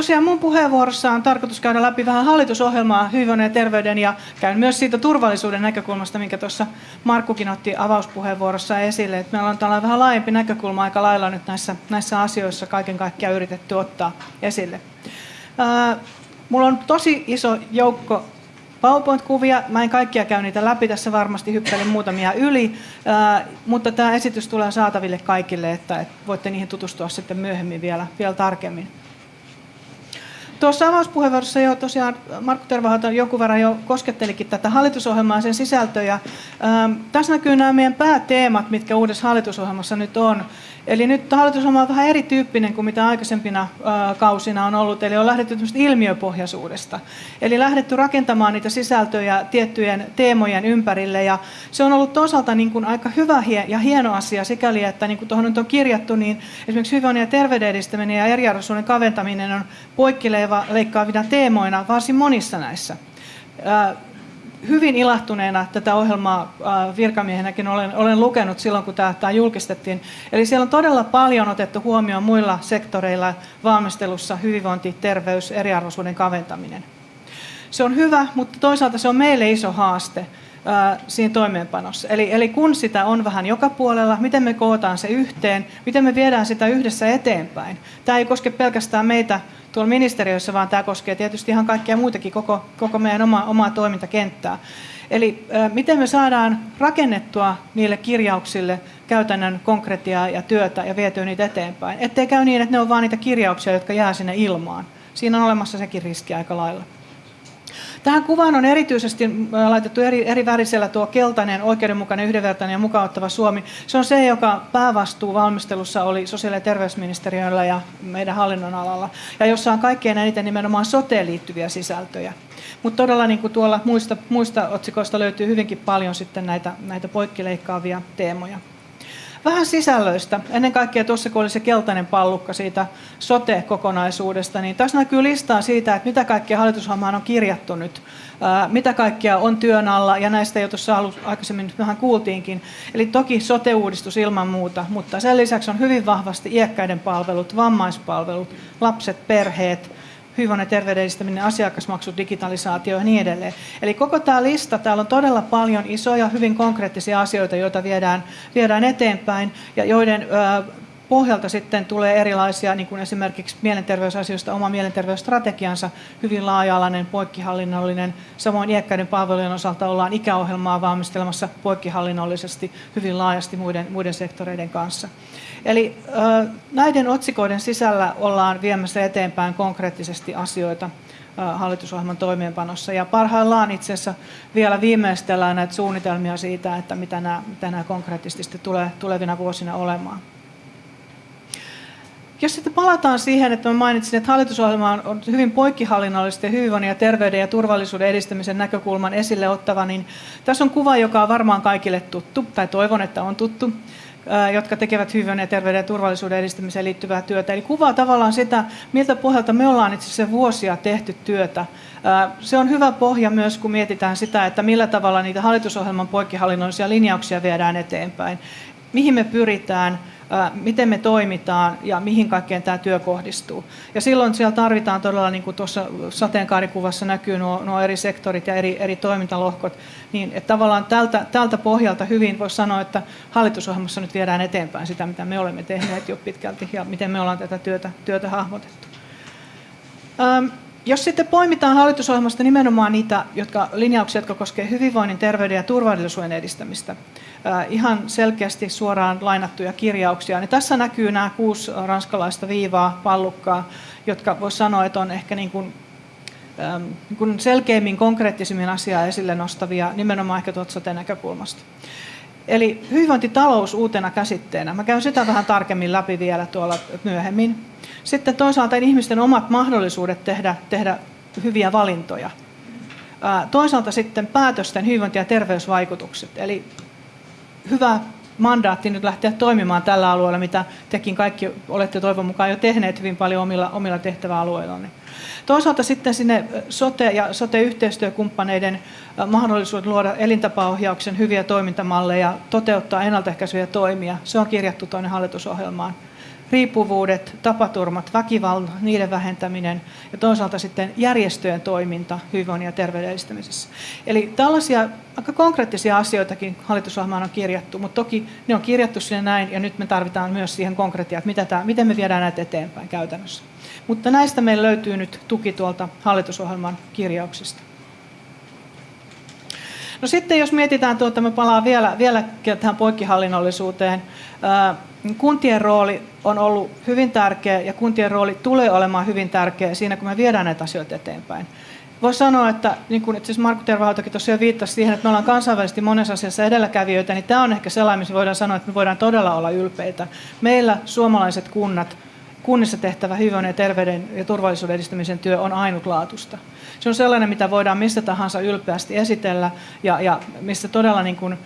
Tosiaan mun puheenvuorossa on tarkoitus käydä läpi vähän hallitusohjelmaa hyvinvoinnin ja terveyden ja käyn myös siitä turvallisuuden näkökulmasta, minkä tuossa Markkukin otti avauspuheenvuorossa esille. Että meillä on tällainen vähän laajempi näkökulma aika lailla nyt näissä, näissä asioissa kaiken kaikkiaan yritetty ottaa esille. Ää, mulla on tosi iso joukko PowerPoint-kuvia. Mä en kaikkia käy niitä läpi, tässä varmasti hyppelin muutamia yli, ää, mutta tämä esitys tulee saataville kaikille, että, että voitte niihin tutustua sitten myöhemmin vielä, vielä tarkemmin. Tuossa avauspuheenvuorossa jo tosiaan Markku Tervahoito jonkun verran jo koskettelikin tätä hallitusohjelmaa sen sisältöjä. Ähm, tässä näkyy nämä meidän pääteemat, mitkä uudessa hallitusohjelmassa nyt on. Eli nyt hallitusohjelma on vähän erityyppinen kuin mitä aikaisempina kausina on ollut, eli on lähdetty ilmiöpohjaisuudesta. Eli lähdetty rakentamaan niitä sisältöjä tiettyjen teemojen ympärille, ja se on ollut toisaalta niin kuin aika hyvä ja hieno asia sikäli, että niin kuin tuohon nyt on kirjattu, niin esimerkiksi hyvinvoinnin ja terveyden edistäminen ja eriarvoisuuden kaventaminen on poikkileikkaavina teemoina varsin monissa näissä hyvin ilahtuneena tätä ohjelmaa virkamiehenäkin olen, olen lukenut silloin, kun tämä, tämä julkistettiin. Eli siellä on todella paljon otettu huomioon muilla sektoreilla valmistelussa hyvinvointi, terveys, eriarvoisuuden kaventaminen. Se on hyvä, mutta toisaalta se on meille iso haaste siinä toimeenpanossa. Eli, eli kun sitä on vähän joka puolella, miten me kootaan se yhteen, miten me viedään sitä yhdessä eteenpäin. Tämä ei koske pelkästään meitä tuolla ministeriössä, vaan tämä koskee tietysti ihan kaikkia muitakin, koko, koko meidän oma, omaa toimintakenttää. Eli äh, miten me saadaan rakennettua niille kirjauksille käytännön konkretiaa ja työtä ja vietyä niitä eteenpäin. Ettei käy niin, että ne on vain niitä kirjauksia, jotka jää sinne ilmaan. Siinä on olemassa sekin riski aika lailla. Tähän kuvaan on erityisesti äh, laitettu eri, eri värisellä tuo keltainen, oikeudenmukainen, yhdenvertainen ja mukauttava Suomi. Se on se, joka päävastuu valmistelussa oli sosiaali- ja terveysministeriöllä ja meidän hallinnonalalla, ja jossa on kaikkein eniten nimenomaan soteen liittyviä sisältöjä. Mutta todella niin kuin tuolla muista, muista otsikoista löytyy hyvinkin paljon sitten näitä, näitä poikkileikkaavia teemoja. Vähän sisällöistä. Ennen kaikkea tuossa, kun oli se keltainen pallukka siitä sote-kokonaisuudesta, niin tässä näkyy listaa siitä, että mitä kaikkea hallitusohjelmaan on kirjattu nyt, mitä kaikkea on työn alla, ja näistä jo tuossa aikaisemmin nyt vähän kuultiinkin. Eli toki sote-uudistus ilman muuta, mutta sen lisäksi on hyvin vahvasti iäkkäiden palvelut, vammaispalvelut, lapset, perheet, hyvinvoinnin terveyden edistäminen, asiakasmaksut, digitalisaatio ja niin edelleen. Eli koko tämä lista, täällä on todella paljon isoja, hyvin konkreettisia asioita, joita viedään, viedään eteenpäin ja joiden pohjalta sitten tulee erilaisia, niin kuin esimerkiksi mielenterveysasioista oma mielenterveysstrategiansa, hyvin laaja-alainen, poikkihallinnollinen. Samoin iäkkäiden palvelujen osalta ollaan ikäohjelmaa valmistelemassa poikkihallinnollisesti hyvin laajasti muiden, muiden sektoreiden kanssa. Eli näiden otsikoiden sisällä ollaan viemässä eteenpäin konkreettisesti asioita hallitusohjelman toimeenpanossa. Ja parhaillaan itse asiassa vielä viimeistellään näitä suunnitelmia siitä, että mitä nämä, mitä nämä konkreettisesti tulee tulevina vuosina olemaan. Jos sitten palataan siihen, että mä mainitsin, että hallitusohjelma on hyvin poikkihallinnollisesti hyvinvoinnin ja terveyden ja turvallisuuden edistämisen näkökulman esille ottava, niin tässä on kuva, joka on varmaan kaikille tuttu, tai toivon, että on tuttu jotka tekevät hyvinvoinnin ja terveyden ja turvallisuuden edistämiseen liittyvää työtä. Eli kuvaa tavallaan sitä, miltä pohjalta me ollaan itse asiassa vuosia tehty työtä. Se on hyvä pohja myös, kun mietitään sitä, että millä tavalla niitä hallitusohjelman poikkihallinnollisia linjauksia viedään eteenpäin. Mihin me pyritään, miten me toimitaan ja mihin kaikkeen tämä työ kohdistuu. Ja silloin siellä tarvitaan todella, niin kuin tuossa sateenkaarikuvassa näkyy nuo, nuo eri sektorit ja eri, eri toimintalohkot, niin että tavallaan tältä, tältä pohjalta hyvin voisi sanoa, että hallitusohjelmassa nyt viedään eteenpäin sitä, mitä me olemme tehneet jo pitkälti ja miten me ollaan tätä työtä, työtä hahmotettu. Ähm, jos sitten poimitaan hallitusohjelmasta nimenomaan niitä jotka, linjauksia, jotka koskevat hyvinvoinnin, terveyden ja turvallisuuden edistämistä, äh, ihan selkeästi suoraan lainattuja kirjauksia, niin tässä näkyy nämä kuusi ranskalaista viivaa, pallukkaa, jotka voisi sanoa, että on ehkä niin kuin, ähm, niin konkreettisimmin asiaa esille nostavia, nimenomaan ehkä tuota näkökulmasta. Eli hyvinvointitalous uutena käsitteenä. Mä käyn sitä vähän tarkemmin läpi vielä tuolla myöhemmin. Sitten toisaalta ihmisten omat mahdollisuudet tehdä, tehdä hyviä valintoja. Toisaalta sitten päätösten hyvinvointi- ja terveysvaikutukset. Eli hyvä mandaatti nyt lähteä toimimaan tällä alueella, mitä tekin kaikki olette toivon mukaan jo tehneet hyvin paljon omilla, omilla tehtäväalueillanne. Toisaalta sitten sinne sote- ja sote-yhteistyökumppaneiden mahdollisuudet luoda elintapaohjauksen hyviä toimintamalleja, toteuttaa ennaltaehkäisyjä toimia. Se on kirjattu tuonne hallitusohjelmaan riippuvuudet, tapaturmat, väkivalta, niiden vähentäminen ja toisaalta sitten järjestöjen toiminta hyvinvoinnin ja terveyden edistämisessä. Eli tällaisia aika konkreettisia asioitakin hallitusohjelmaan on kirjattu, mutta toki ne on kirjattu sinne näin ja nyt me tarvitaan myös siihen konkretiaa, että mitä tämä, miten me viedään näitä eteenpäin käytännössä. Mutta näistä meillä löytyy nyt tuki tuolta hallitusohjelman kirjauksista. No sitten jos mietitään tuota, me palaan vielä, vielä tähän poikkihallinnollisuuteen. Kuntien rooli on ollut hyvin tärkeä ja kuntien rooli tulee olemaan hyvin tärkeä siinä, kun me viedään näitä asioita eteenpäin. Voisi sanoa, että niin kuin itse Markku Tervahautakin tuossa jo viittasi siihen, että me ollaan kansainvälisesti monessa asiassa edelläkävijöitä, niin tämä on ehkä sellainen, missä voidaan sanoa, että me voidaan todella olla ylpeitä. Meillä suomalaiset kunnat kunnissa tehtävä hyvinvoinnin ja terveyden ja turvallisuuden edistämisen työ on ainutlaatuista. Se on sellainen, mitä voidaan mistä tahansa ylpeästi esitellä ja, ja missä todella niin kuin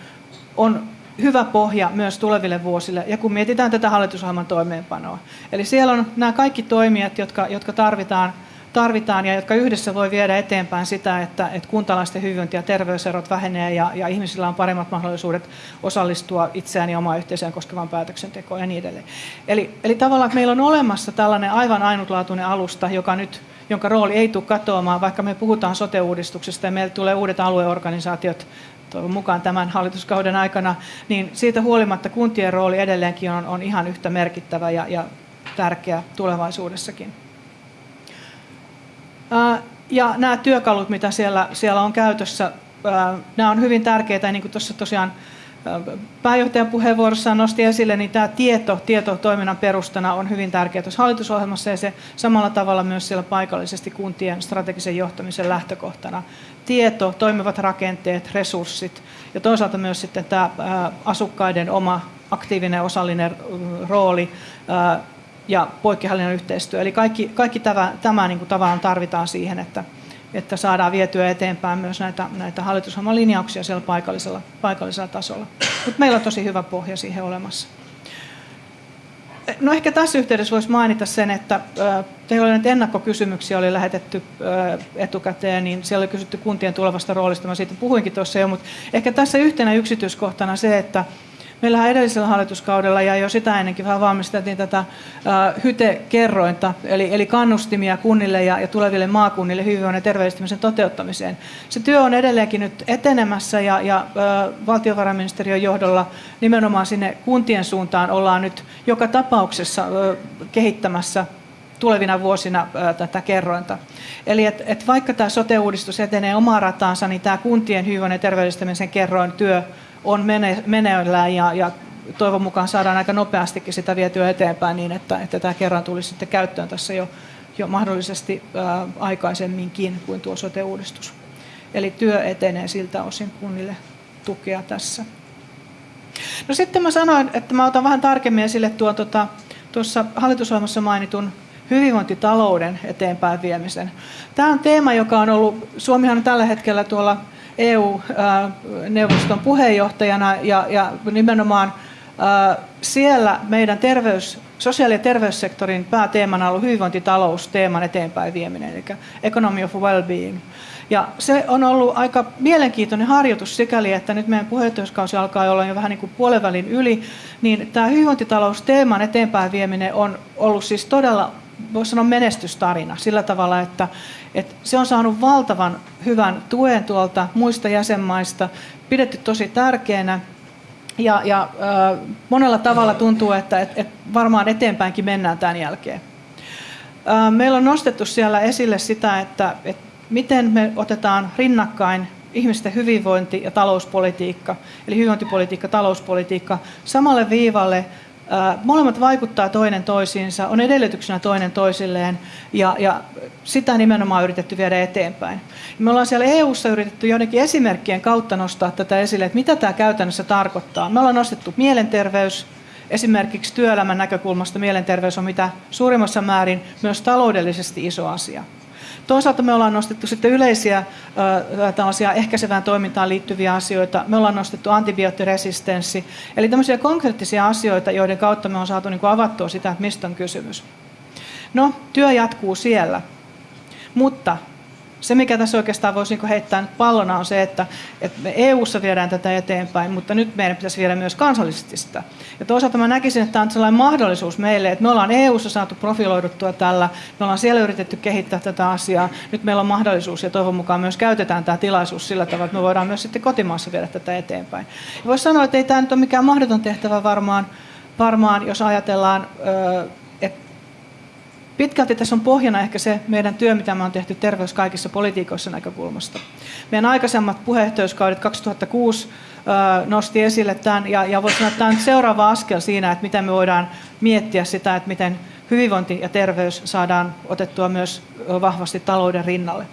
on hyvä pohja myös tuleville vuosille, ja kun mietitään tätä hallitusohjelman toimeenpanoa. Eli siellä on nämä kaikki toimijat, jotka, jotka tarvitaan, tarvitaan ja jotka yhdessä voi viedä eteenpäin sitä, että, että kuntalaisten hyvinvointi- ja terveyserot vähenee ja, ja ihmisillä on paremmat mahdollisuudet osallistua itseään ja omaa yhteisöään koskevaan päätöksentekoon ja niin edelleen. Eli, eli tavallaan meillä on olemassa tällainen aivan ainutlaatuinen alusta, joka nyt jonka rooli ei tule katoamaan, vaikka me puhutaan sote-uudistuksesta ja meille tulee uudet alueorganisaatiot toivon mukaan tämän hallituskauden aikana, niin siitä huolimatta kuntien rooli edelleenkin on, on ihan yhtä merkittävä ja, ja tärkeä tulevaisuudessakin. Ja nämä työkalut, mitä siellä, siellä on käytössä, nämä on hyvin tärkeitä, niin kuin tuossa tosiaan pääjohtajan puheenvuorossaan nosti esille, niin tämä tieto, tieto toiminnan perustana on hyvin tärkeä tuossa hallitusohjelmassa. Ja se samalla tavalla myös siellä paikallisesti kuntien strategisen johtamisen lähtökohtana. Tieto, toimivat rakenteet, resurssit ja toisaalta myös sitten tämä asukkaiden oma aktiivinen osallinen rooli ja poikkihallinnon yhteistyö. Eli kaikki, kaikki tämä, tämä niin kuin tavallaan tarvitaan siihen, että, että saadaan vietyä eteenpäin myös näitä, näitä hallitusohjelman linjauksia siellä paikallisella, paikallisella tasolla. Mutta meillä on tosi hyvä pohja siihen olemassa. No ehkä tässä yhteydessä voisi mainita sen, että teillä oli näitä ennakkokysymyksiä oli lähetetty etukäteen, niin siellä oli kysytty kuntien tulevasta roolista, mä siitä puhuinkin tuossa jo, mutta ehkä tässä yhtenä yksityiskohtana se, että Meillähän edellisellä hallituskaudella ja jo sitä ennenkin vähän valmisteltiin tätä hytekerrointa, eli, eli kannustimia kunnille ja, ja tuleville maakunnille hyvinvoinnin ja terveellistämisen toteuttamiseen. Se työ on edelleenkin nyt etenemässä ja, ja valtiovarainministeriön johdolla nimenomaan sinne kuntien suuntaan ollaan nyt joka tapauksessa kehittämässä tulevina vuosina tätä kerrointa. Eli et, et vaikka tämä sote-uudistus etenee omaa rataansa, niin tämä kuntien hyvinvoinnin ja terveellistämisen kerroin työ on mene, meneillään ja, ja toivon mukaan saadaan aika nopeastikin sitä vietyä eteenpäin niin, että, että tämä kerran tulisi sitten käyttöön tässä jo, jo mahdollisesti ää, aikaisemminkin kuin tuo sote-uudistus. Eli työ etenee siltä osin kunnille tukea tässä. No sitten mä sanoin, että mä otan vähän tarkemmin esille tuon tuota, tuossa hallitusohjelmassa mainitun hyvinvointitalouden eteenpäin viemisen. Tämä on teema, joka on ollut, Suomihan on tällä hetkellä tuolla EU-neuvoston puheenjohtajana ja, ja nimenomaan siellä meidän terveys, sosiaali- ja terveyssektorin pääteemana on ollut hyvinvointitalous teeman eteenpäin vieminen, eli economy of well-being. Ja se on ollut aika mielenkiintoinen harjoitus sikäli, että nyt meidän puheenjohtajuuskausi alkaa olla jo vähän niin kuin puolenvälin yli, niin tämä hyvinvointitalousteeman eteenpäin vieminen on ollut siis todella voisi sanoa menestystarina sillä tavalla, että, että se on saanut valtavan hyvän tuen tuolta muista jäsenmaista, pidetty tosi tärkeänä ja, ja äh, monella tavalla tuntuu, että et, et varmaan eteenpäinkin mennään tämän jälkeen. Äh, meillä on nostettu siellä esille sitä, että, että miten me otetaan rinnakkain ihmisten hyvinvointi ja talouspolitiikka, eli hyvinvointipolitiikka, talouspolitiikka, samalle viivalle Molemmat vaikuttaa toinen toisiinsa, on edellytyksenä toinen toisilleen ja, ja sitä nimenomaan yritetty viedä eteenpäin. Me ollaan siellä EU-ssa yritetty joidenkin esimerkkien kautta nostaa tätä esille, että mitä tämä käytännössä tarkoittaa. Me ollaan nostettu mielenterveys, esimerkiksi työelämän näkökulmasta mielenterveys on mitä suurimmassa määrin myös taloudellisesti iso asia. Toisaalta me ollaan nostettu sitten yleisiä tällaisia ehkäisevään toimintaan liittyviä asioita. Me ollaan nostettu antibioottiresistenssi, eli tämmöisiä konkreettisia asioita, joiden kautta me on saatu niin kuin avattua sitä, että mistä on kysymys. No, työ jatkuu siellä, mutta Se, mikä tässä oikeastaan voisi niin heittää nyt pallona, on se, että, että me EU-ssa viedään tätä eteenpäin, mutta nyt meidän pitäisi viedä myös kansallisesti sitä. Ja toisaalta mä näkisin, että tämä on sellainen mahdollisuus meille, että me ollaan EU-ssa saatu profiloiduttua tällä, me ollaan siellä yritetty kehittää tätä asiaa, nyt meillä on mahdollisuus ja toivon mukaan myös käytetään tämä tilaisuus sillä tavalla, että me voidaan myös sitten kotimaassa viedä tätä eteenpäin. voisi sanoa, että ei tämä nyt ole mikään mahdoton tehtävä varmaan, varmaan jos ajatellaan Pitkälti tässä on pohjana ehkä se meidän työ, mitä me on tehty terveys kaikissa politiikoissa näkökulmasta. Meidän aikaisemmat puheenjohtajuuskaudet 2006 nosti esille tämän, ja, ja voisi sanoa, että tämä on seuraava askel siinä, että miten me voidaan miettiä sitä, että miten hyvinvointi ja terveys saadaan otettua myös vahvasti talouden rinnalle.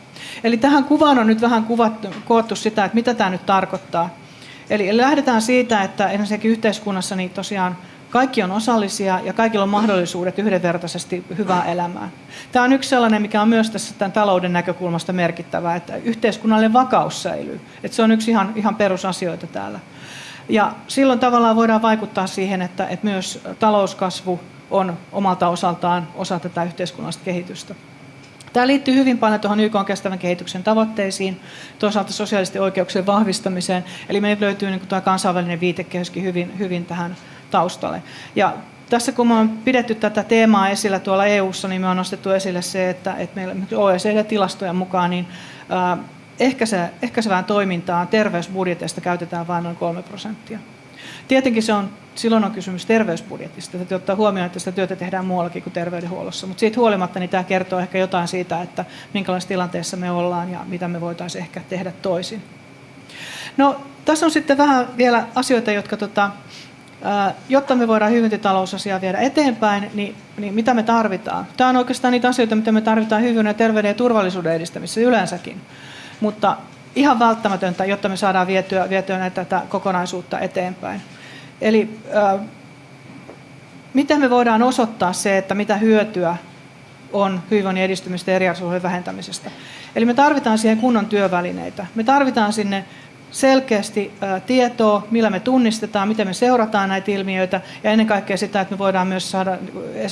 Eli tähän kuvaan on nyt vähän kuvattu, koottu sitä, että mitä tämä nyt tarkoittaa. Eli lähdetään siitä, että ensinnäkin yhteiskunnassa niin tosiaan kaikki on osallisia ja kaikilla on mahdollisuudet yhdenvertaisesti hyvää elämää. Tämä on yksi sellainen, mikä on myös tässä tämän talouden näkökulmasta merkittävää, että yhteiskunnallinen vakaus säilyy. Että se on yksi ihan, ihan perusasioita täällä. Ja silloin tavallaan voidaan vaikuttaa siihen, että, että myös talouskasvu on omalta osaltaan osa tätä yhteiskunnallista kehitystä. Tämä liittyy hyvin paljon tuohon YK kestävän kehityksen tavoitteisiin, toisaalta sosiaalisten oikeuksien vahvistamiseen. Eli meillä löytyy niin tuo kansainvälinen viitekehyskin hyvin, hyvin tähän taustalle. Ja tässä kun me on pidetty tätä teemaa esillä tuolla EU-ssa, niin me on nostettu esille se, että, että meillä OECD-tilastojen mukaan niin, äh, ehkäise, ehkäisevään toimintaan terveysbudjeteista käytetään vain noin 3 prosenttia. Tietenkin se on, silloin on kysymys terveysbudjetista. Täytyy ottaa huomioon, että sitä työtä tehdään muuallakin kuin terveydenhuollossa. Mutta siitä huolimatta niin tämä kertoo ehkä jotain siitä, että minkälaisessa tilanteessa me ollaan ja mitä me voitaisiin ehkä tehdä toisin. No, tässä on sitten vähän vielä asioita, jotka tota, jotta me voidaan hyvinvointitalousasiaa viedä eteenpäin, niin, niin mitä me tarvitaan? Tämä on oikeastaan niitä asioita, mitä me tarvitaan hyvinvoinnin, terveyden ja turvallisuuden edistämisessä yleensäkin. Mutta ihan välttämätöntä, jotta me saadaan vietyä, vietyä näitä, tätä kokonaisuutta eteenpäin. Eli äh, miten me voidaan osoittaa se, että mitä hyötyä on hyvinvoinnin edistymistä ja eriarvoisuuden vähentämisestä. Eli me tarvitaan siihen kunnon työvälineitä. Me tarvitaan sinne selkeästi tietoa, millä me tunnistetaan, miten me seurataan näitä ilmiöitä ja ennen kaikkea sitä, että me voidaan myös saada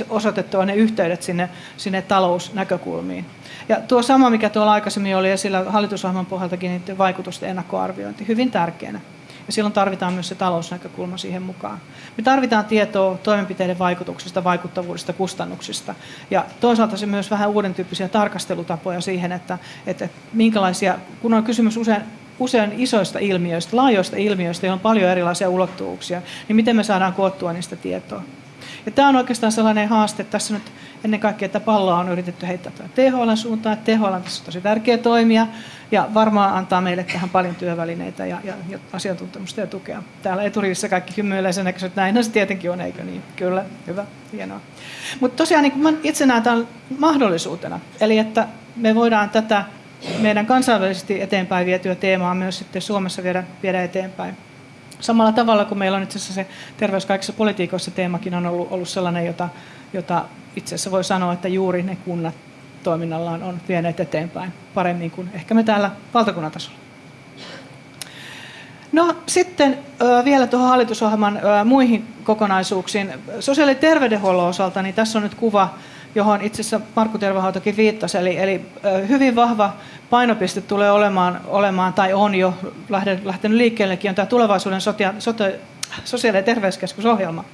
osoitettua ne yhteydet sinne, sinne talousnäkökulmiin. Ja tuo sama, mikä tuolla aikaisemmin oli esillä hallitusohjelman pohjaltakin, niin vaikutusten ennakkoarviointi, hyvin tärkeänä. Ja silloin tarvitaan myös se talousnäkökulma siihen mukaan. Me tarvitaan tietoa toimenpiteiden vaikutuksista, vaikuttavuudesta, kustannuksista. Ja toisaalta se myös vähän uuden tyyppisiä tarkastelutapoja siihen, että, että minkälaisia, kun on kysymys usein usein isoista ilmiöistä, laajoista ilmiöistä, joilla on paljon erilaisia ulottuvuuksia, niin miten me saadaan koottua niistä tietoa. Ja tämä on oikeastaan sellainen haaste tässä nyt ennen kaikkea, että palloa on yritetty heittää THL suuntaan, THL on tässä tosi tärkeä toimija ja varmaan antaa meille tähän paljon työvälineitä ja, ja, ja asiantuntemusta ja tukea. Täällä eturivissä kaikki hymyilee sen näköiset, että näin se tietenkin on, eikö niin? Kyllä, hyvä, hienoa. Mutta tosiaan niin mä itse näen tämän mahdollisuutena, eli että me voidaan tätä meidän kansainvälisesti eteenpäin vietyä teemaa myös sitten Suomessa viedä, viedä eteenpäin. Samalla tavalla kuin meillä on itse asiassa se terveys kaikissa politiikoissa teemakin on ollut, ollut sellainen, jota, jota itse asiassa voi sanoa, että juuri ne kunnat toiminnallaan on vieneet eteenpäin paremmin kuin ehkä me täällä valtakunnan tasolla. No sitten vielä tuohon hallitusohjelman muihin kokonaisuuksiin. Sosiaali- ja terveydenhuollon osalta, niin tässä on nyt kuva johon itse asiassa Markku Tervahoitokin viittasi. Eli, eli hyvin vahva painopiste tulee olemaan, olemaan tai on jo lähtenyt liikkeellekin, on tämä tulevaisuuden sotia, sote, sosiaali- ja terveyskeskusohjelma.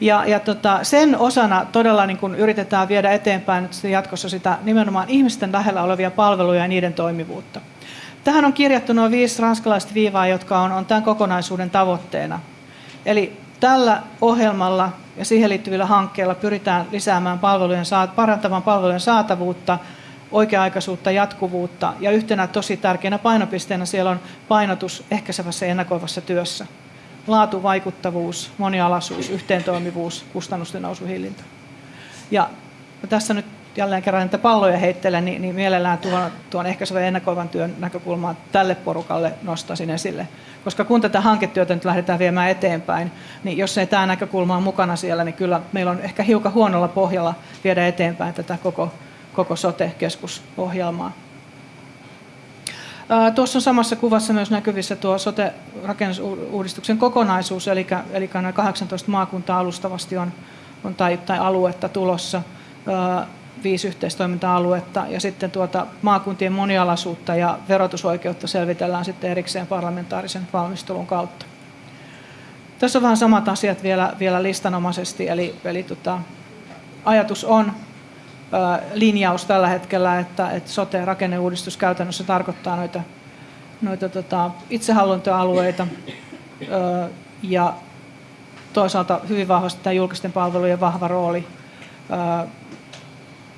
Ja, ja tota, sen osana todella niin kun yritetään viedä eteenpäin jatkossa sitä nimenomaan ihmisten lähellä olevia palveluja ja niiden toimivuutta. Tähän on kirjattu nuo viisi ranskalaista viivaa, jotka on, on tämän kokonaisuuden tavoitteena. Eli tällä ohjelmalla ja siihen liittyvillä hankkeilla pyritään lisäämään palvelujen, parantamaan palvelujen saatavuutta, oikea-aikaisuutta, jatkuvuutta ja yhtenä tosi tärkeänä painopisteenä siellä on painotus ehkäisevässä ennakoivassa työssä. Laatu, vaikuttavuus, monialaisuus, yhteentoimivuus, kustannusten nousuhillintä. Ja tässä nyt jälleen kerran että palloja heittelen, niin, niin mielellään tuon, tuon ehkäisevän ennakoivan työn näkökulmaa tälle porukalle nostaisin esille. Koska kun tätä hanketyötä nyt lähdetään viemään eteenpäin, niin jos ei tämä näkökulma on mukana siellä, niin kyllä meillä on ehkä hiukan huonolla pohjalla viedä eteenpäin tätä koko, koko sote-keskusohjelmaa. Tuossa on samassa kuvassa myös näkyvissä tuo sote-rakennusuudistuksen kokonaisuus, eli, eli nämä 18 maakuntaa alustavasti on, on tai, tai aluetta tulossa viisi yhteistoiminta-aluetta ja sitten tuota maakuntien monialaisuutta ja verotusoikeutta selvitellään sitten erikseen parlamentaarisen valmistelun kautta. Tässä on vähän samat asiat vielä, vielä listanomaisesti, eli, eli tota, ajatus on ö, linjaus tällä hetkellä, että, että sote-rakenneuudistus käytännössä tarkoittaa noita, noita tota, itsehallintoalueita ö, ja toisaalta hyvin vahvasti tämä julkisten palvelujen vahva rooli ö,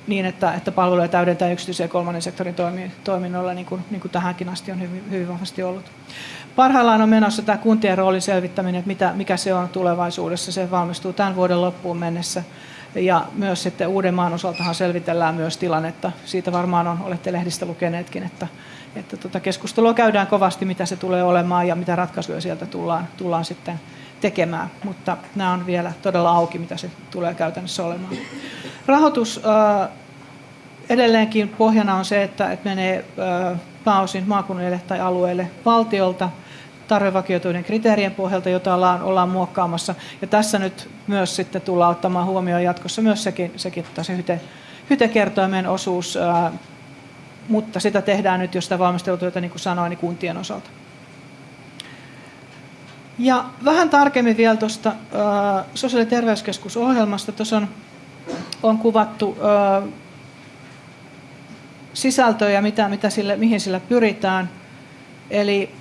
niin, että, että palveluja täydentää yksityisen ja kolmannen sektorin toiminnoilla, niin kuin, niin kuin tähänkin asti on hyvin, hyvin vahvasti ollut. Parhaillaan on menossa tämä kuntien roolin selvittäminen, että mitä, mikä se on tulevaisuudessa. Se valmistuu tämän vuoden loppuun mennessä. Ja myös sitten Uudenmaan osaltahan selvitellään myös tilannetta. Siitä varmaan on, olette lehdistä lukeneetkin, että, että tota keskustelua käydään kovasti, mitä se tulee olemaan ja mitä ratkaisuja sieltä tullaan, tullaan sitten tekemään. Mutta nämä on vielä todella auki, mitä se tulee käytännössä olemaan. Rahoitus edelleenkin pohjana on se, että, menee pääosin maakunnille tai alueelle valtiolta tarvevakioituiden kriteerien pohjalta, jota ollaan, ollaan muokkaamassa. Ja tässä nyt myös sitten tullaan ottamaan huomioon jatkossa myös sekin, sekin se hyte, hytekertoimen osuus, ää, mutta sitä tehdään nyt, jos sitä valmistelutyötä, niin kuin sanoin, niin kuntien osalta. Ja vähän tarkemmin vielä tuosta sosiaali- ja terveyskeskusohjelmasta. Tuossa on, on kuvattu sisältöjä, mitä, mitä sille, mihin sillä pyritään. Eli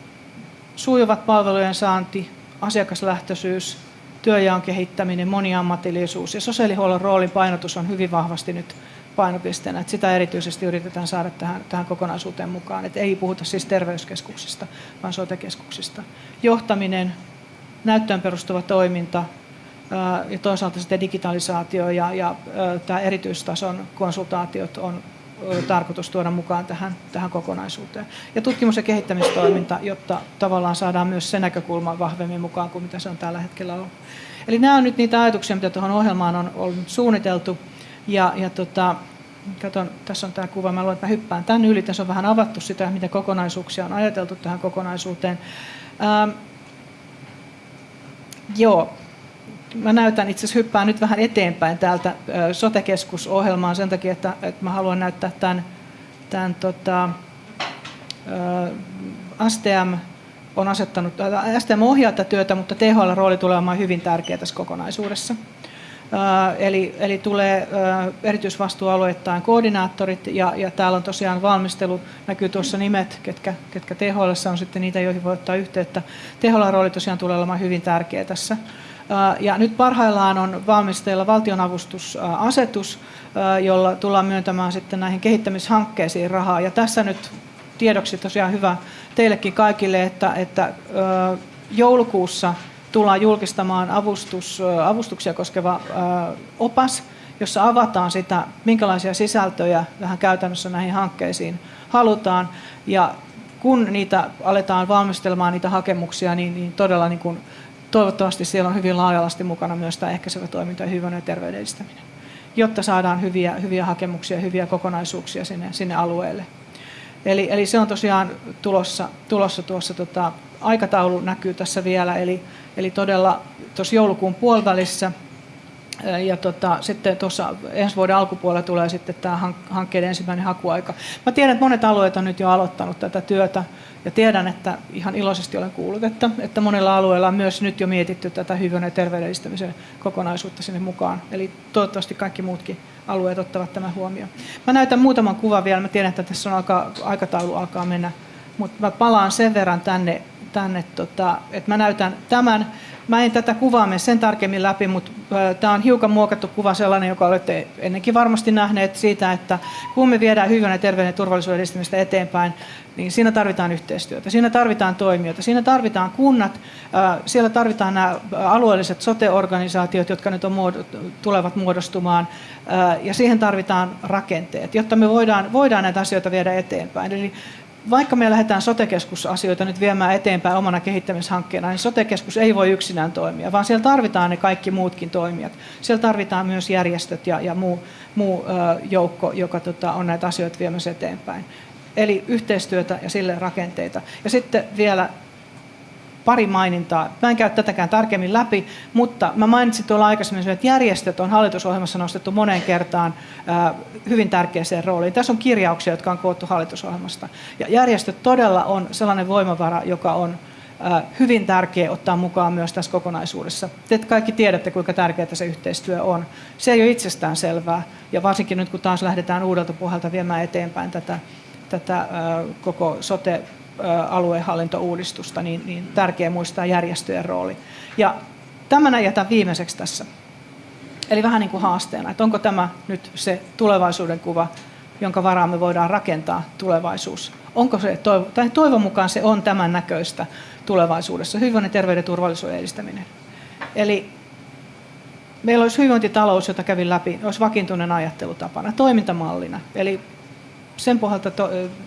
sujuvat palvelujen saanti, asiakaslähtöisyys, työjaon kehittäminen, moniammatillisuus ja sosiaalihuollon roolin painotus on hyvin vahvasti nyt painopisteenä. Että sitä erityisesti yritetään saada tähän, tähän kokonaisuuteen mukaan. Että ei puhuta siis terveyskeskuksista, vaan sote-keskuksista. Johtaminen, näyttöön perustuva toiminta ja toisaalta sitten digitalisaatio ja, ja tämä erityistason konsultaatiot on tarkoitus tuoda mukaan tähän, tähän kokonaisuuteen. Ja tutkimus- ja kehittämistoiminta, jotta tavallaan saadaan myös se näkökulma vahvemmin mukaan kuin mitä se on tällä hetkellä ollut. Eli nämä on nyt niitä ajatuksia, mitä tuohon ohjelmaan on ollut suunniteltu. Ja, ja tota, katon, tässä on tämä kuva, mä luulen, että mä hyppään tämän yli. Tässä on vähän avattu sitä, mitä kokonaisuuksia on ajateltu tähän kokonaisuuteen. Ähm, joo, mä näytän itse asiassa hyppään nyt vähän eteenpäin täältä sotekeskusohjelmaan sen takia, että, että mä haluan näyttää tämän, tämän tota, STM on asettanut, STM ohjaa tätä työtä, mutta THL rooli tulee olemaan hyvin tärkeä tässä kokonaisuudessa. Eli, eli tulee erityisvastuualueittain koordinaattorit ja, ja täällä on tosiaan valmistelu, näkyy tuossa nimet, ketkä, ketkä THL on sitten niitä, joihin voi ottaa yhteyttä. THL rooli tosiaan tulee olemaan hyvin tärkeä tässä. Ja nyt parhaillaan on valmisteilla valtionavustusasetus, jolla tullaan myöntämään sitten näihin kehittämishankkeisiin rahaa. Ja tässä nyt tiedoksi tosiaan hyvä teillekin kaikille, että, että joulukuussa tullaan julkistamaan avustus, avustuksia koskeva opas, jossa avataan sitä, minkälaisia sisältöjä vähän käytännössä näihin hankkeisiin halutaan. Ja kun niitä aletaan valmistelemaan, niitä hakemuksia, niin, niin todella niin kuin toivottavasti siellä on hyvin laajalasti mukana myös tämä ehkäisevä toiminta ja hyvinvoinnin ja terveyden edistäminen, jotta saadaan hyviä, hyviä hakemuksia ja hyviä kokonaisuuksia sinne, sinne alueelle. Eli, eli se on tosiaan tulossa, tulossa tuossa, tota, aikataulu näkyy tässä vielä, eli, eli todella tuossa joulukuun puolivälissä ja tota, sitten tuossa ensi vuoden alkupuolella tulee sitten tämä hankkeiden ensimmäinen hakuaika. Mä tiedän, että monet alueet on nyt jo aloittanut tätä työtä ja tiedän, että ihan iloisesti olen kuullut, että, että monilla alueilla on myös nyt jo mietitty tätä hyvinvoinnin ja terveyden kokonaisuutta sinne mukaan. Eli toivottavasti kaikki muutkin alueet ottavat tämän huomioon. Mä näytän muutaman kuvan vielä. Mä tiedän, että tässä on alkaa, aikataulu alkaa mennä, mutta mä palaan sen verran tänne, tänne tota, että mä näytän tämän Mä en tätä kuvaa mene sen tarkemmin läpi, mutta tämä on hiukan muokattu kuva sellainen, joka olette ennenkin varmasti nähneet siitä, että kun me viedään hyvän ja terveyden ja turvallisuuden edistämistä eteenpäin, niin siinä tarvitaan yhteistyötä, siinä tarvitaan toimijoita, siinä tarvitaan kunnat, siellä tarvitaan nämä alueelliset sote-organisaatiot, jotka nyt on muod- tulevat muodostumaan, ja siihen tarvitaan rakenteet, jotta me voidaan, voidaan näitä asioita viedä eteenpäin. Eli vaikka me lähdetään sotekeskusasioita nyt viemään eteenpäin omana kehittämishankkeena, niin sotekeskus ei voi yksinään toimia, vaan siellä tarvitaan ne kaikki muutkin toimijat. Siellä tarvitaan myös järjestöt ja, ja muu, muu ö, joukko, joka tota, on näitä asioita viemässä eteenpäin. Eli yhteistyötä ja sille rakenteita. Ja sitten vielä pari mainintaa. Mä en käy tätäkään tarkemmin läpi, mutta mä mainitsin tuolla aikaisemmin, että järjestöt on hallitusohjelmassa nostettu moneen kertaan hyvin tärkeäseen rooliin. Tässä on kirjauksia, jotka on koottu hallitusohjelmasta. Ja järjestöt todella on sellainen voimavara, joka on hyvin tärkeä ottaa mukaan myös tässä kokonaisuudessa. Te kaikki tiedätte, kuinka tärkeää se yhteistyö on. Se ei ole itsestään selvää, ja varsinkin nyt kun taas lähdetään uudelta pohjalta viemään eteenpäin tätä, tätä koko sote aluehallintouudistusta, niin, niin tärkeää muistaa järjestöjen rooli. Ja tämän jätän viimeiseksi tässä. Eli vähän niin kuin haasteena, että onko tämä nyt se tulevaisuuden kuva, jonka varaan me voidaan rakentaa tulevaisuus. Onko se, toivo, tai toivon mukaan se on tämän näköistä tulevaisuudessa, hyvinvoinnin, terveyden turvallisuuden edistäminen. Eli meillä olisi hyvinvointitalous, jota kävin läpi, olisi vakiintuneen ajattelutapana, toimintamallina. Eli sen pohjalta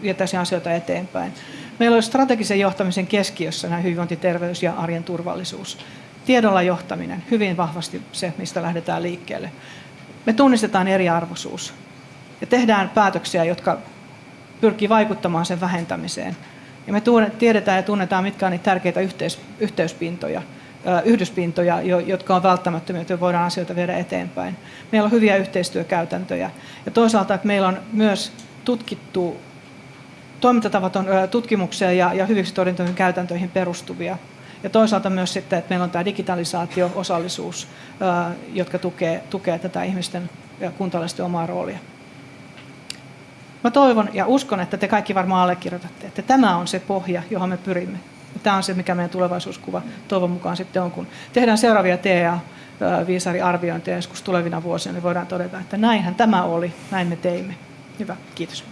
vietäisiin asioita eteenpäin. Meillä olisi strategisen johtamisen keskiössä nämä hyvinvointi, terveys ja arjen turvallisuus. Tiedolla johtaminen, hyvin vahvasti se, mistä lähdetään liikkeelle. Me tunnistetaan eriarvoisuus ja tehdään päätöksiä, jotka pyrkii vaikuttamaan sen vähentämiseen. Ja me tiedetään ja tunnetaan, mitkä on niitä tärkeitä yhteys, yhteyspintoja, yhdyspintoja, jotka on välttämättömiä, että voidaan asioita viedä eteenpäin. Meillä on hyviä yhteistyökäytäntöjä. Ja toisaalta, että meillä on myös tutkittu toimintatavat on tutkimukseen ja, ja hyviksi todintoihin käytäntöihin perustuvia. Ja toisaalta myös sitten, että meillä on tämä digitalisaatio, osallisuus, jotka tukee, tukee tätä ihmisten ja kuntalaisten omaa roolia. Mä toivon ja uskon, että te kaikki varmaan allekirjoitatte, että tämä on se pohja, johon me pyrimme. Tämä on se, mikä meidän tulevaisuuskuva toivon mukaan sitten on. Kun tehdään seuraavia TEA viisariarviointeja joskus tulevina vuosina, niin voidaan todeta, että näinhän tämä oli, näin me teimme. Hyvä, kiitos.